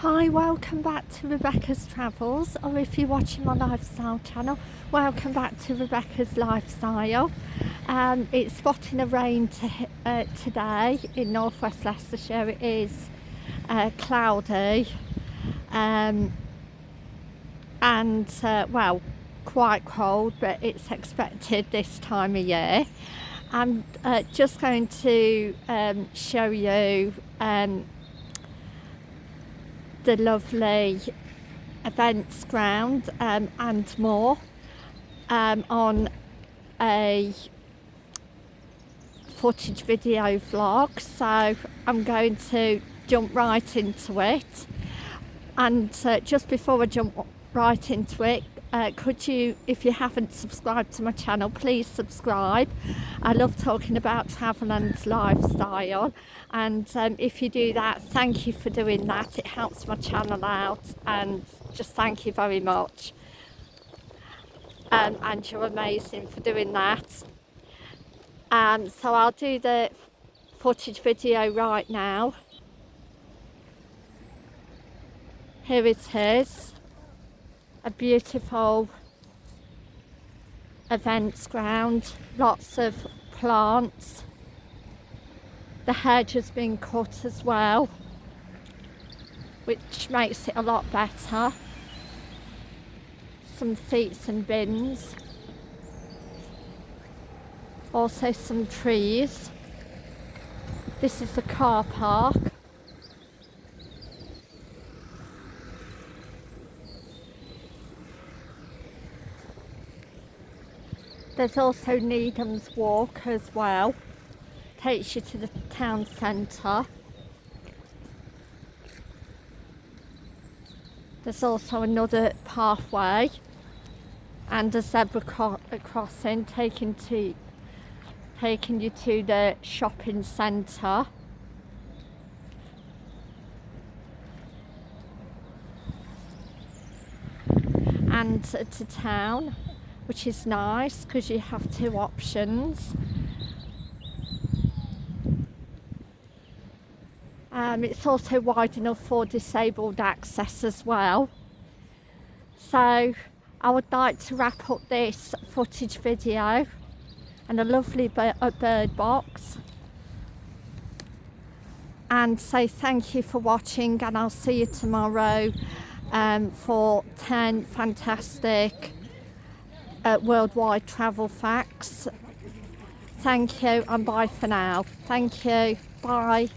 Hi, welcome back to Rebecca's Travels, or if you're watching my lifestyle channel, welcome back to Rebecca's Lifestyle. Um, it's spotting a rain to, uh, today in northwest Leicestershire. It is uh, cloudy um, and, uh, well, quite cold, but it's expected this time of year. I'm uh, just going to um, show you um, the lovely events ground um, and more um, on a footage video vlog. So I'm going to jump right into it. And uh, just before I jump right into it uh, could you if you haven't subscribed to my channel please subscribe. I love talking about travel and lifestyle. And um, if you do that thank you for doing that. It helps my channel out and just thank you very much. Um, and you're amazing for doing that. Um, so I'll do the footage video right now. Here it is a beautiful events ground, lots of plants. The hedge has been cut as well, which makes it a lot better. Some seats and bins. Also some trees. This is the car park. There's also Needham's Walk as well. Takes you to the town centre. There's also another pathway and a zebra crossing taking to taking you to the shopping centre. and to town which is nice because you have two options. Um, it's also wide enough for disabled access as well. So I would like to wrap up this footage video and a lovely bird, box and say thank you for watching and I'll see you tomorrow um, for 10 fantastic uh, worldwide travel facts. Thank you and bye for now. Thank you. Bye.